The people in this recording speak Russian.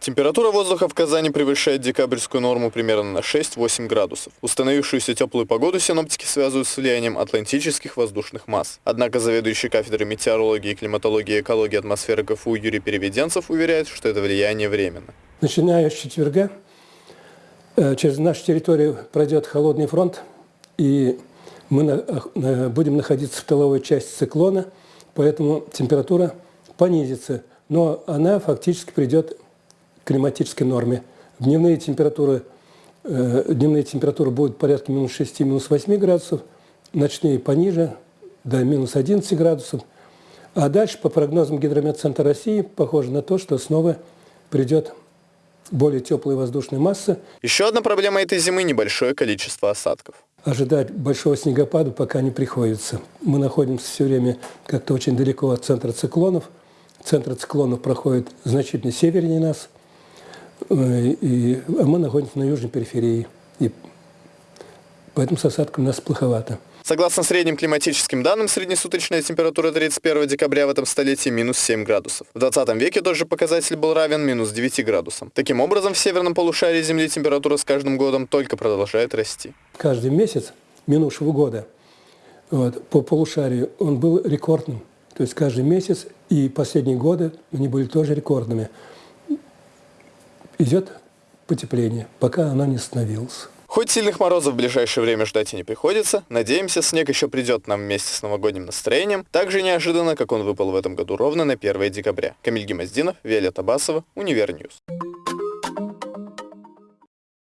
Температура воздуха в Казани превышает декабрьскую норму примерно на 6-8 градусов. Установившуюся теплую погоду синоптики связывают с влиянием атлантических воздушных масс. Однако заведующий кафедрой метеорологии, климатологии и экологии атмосферы КФУ Юрий Переведенцев уверяет, что это влияние временно. Начиная с четверга э, через нашу территорию пройдет холодный фронт, и мы на, будем находиться в тыловой части циклона, поэтому температура понизится, но она фактически придет климатической норме. Дневные температуры, э, дневные температуры будут порядка минус 6, минус 8 градусов, ночные пониже, до минус 11 градусов. А дальше, по прогнозам Гидрометцентра России, похоже на то, что снова придет более теплая воздушная масса. Еще одна проблема этой зимы – небольшое количество осадков. Ожидать большого снегопада пока не приходится. Мы находимся все время как-то очень далеко от центра циклонов. Центр циклонов проходит значительно севернее нас – Э, и, а мы находимся на южной периферии. И поэтому с осадками у нас плоховато. Согласно средним климатическим данным, среднесуточная температура 31 декабря в этом столетии минус 7 градусов. В 20 веке тот же показатель был равен минус 9 градусам. Таким образом, в северном полушарии Земли температура с каждым годом только продолжает расти. Каждый месяц минувшего года вот, по полушарию он был рекордным. То есть каждый месяц и последние годы они были тоже рекордными идет потепление, пока оно не остановилось. Хоть сильных морозов в ближайшее время ждать и не приходится, надеемся, снег еще придет нам вместе с новогодним настроением, так же неожиданно, как он выпал в этом году ровно на 1 декабря. Камиль Гемоздинов, Виолетта Басова, Универньюз.